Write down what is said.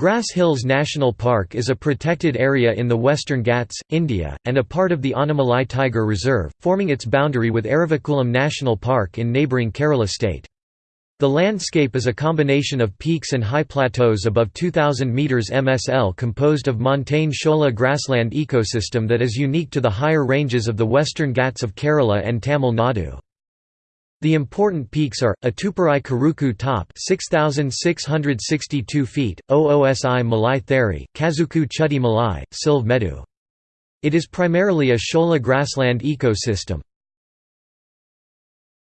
Grass Hills National Park is a protected area in the Western Ghats, India, and a part of the Anaimalai Tiger Reserve, forming its boundary with Eravikulam National Park in neighbouring Kerala state. The landscape is a combination of peaks and high plateaus above 2,000 metres MSL composed of montane shola grassland ecosystem that is unique to the higher ranges of the Western Ghats of Kerala and Tamil Nadu. The important peaks are, Atuparai Karuku Top 6,662 feet, Oosi Malai Theri, Kazuku Chudi Malai, Silv Medu. It is primarily a shola grassland ecosystem,